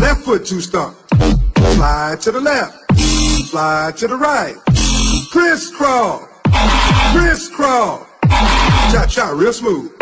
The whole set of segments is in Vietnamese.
Left foot, two stomp. Slide to the left. Slide to the right. Crisscross. Crisscross. Cha cha, real smooth.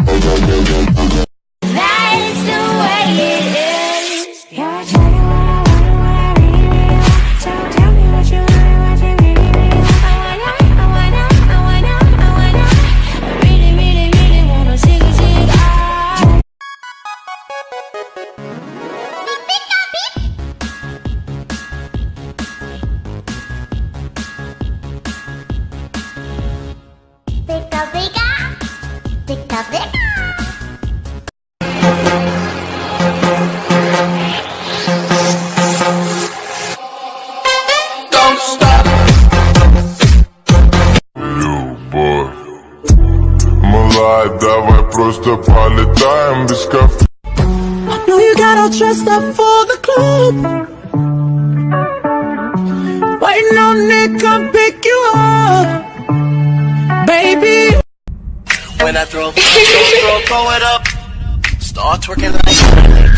Малая, давай просто полетаем без кафе No, you got all dressed up for the club. Waiting on Nick, come pick you up, baby. When I throw, throw, throw, throw it up Start twerking like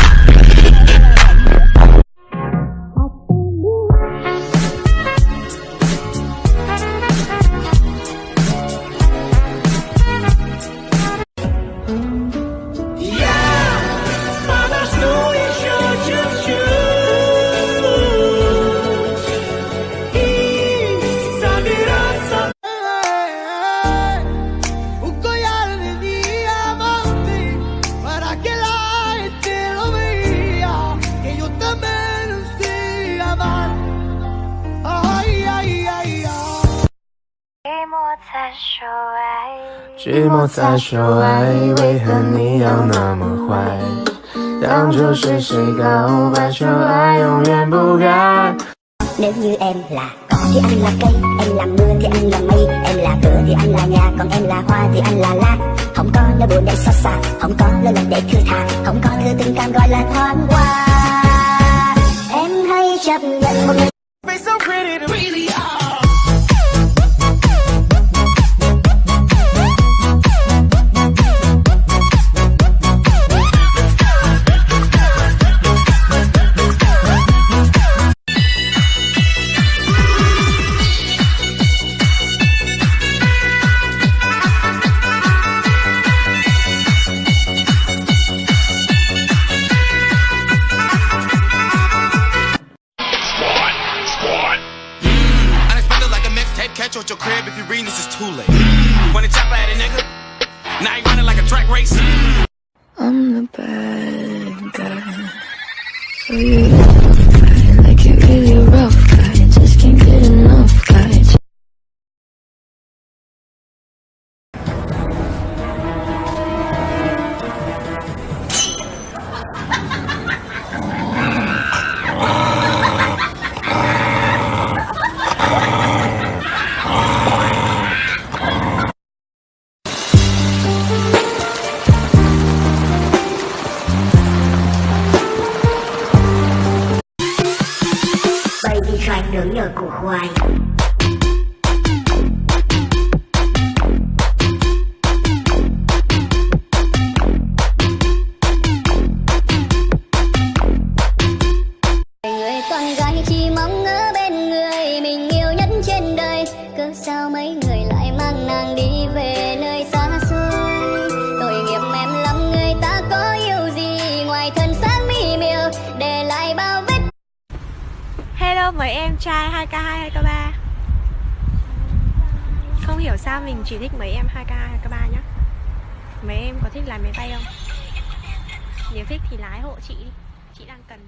寂寞在说爱，为何你要那么坏？当初是谁告白说爱永远不改？ Nếu như em là cỏ thì anh là cây Em là mưa thì anh là mây Em là cửa thì anh là nhà Còn em là hoa thì anh là lá Không có nơi buồn để xót xa Không có nơi lòng để thư thả Không có thứ tình cảm gọi là thoáng qua Em hãy chấp nhận một người Catch you at your crib if you reading this it's too late. When it chop at it, nigga. Now you running like a track race. I'm the bad guy. You Baby Shark nướng nhờ củ khoai Người con gái chỉ mong ở bên người mình yêu nhất trên đời. Cớ sao mấy người lại mang nàng đi? Hello mấy em trai 2K2, 2K3 Không hiểu sao mình chỉ thích mấy em 2K2, 2K3 nhá. Mấy em có thích lái máy bay không? Nếu thích thì lái hộ chị đi. Chị đang cần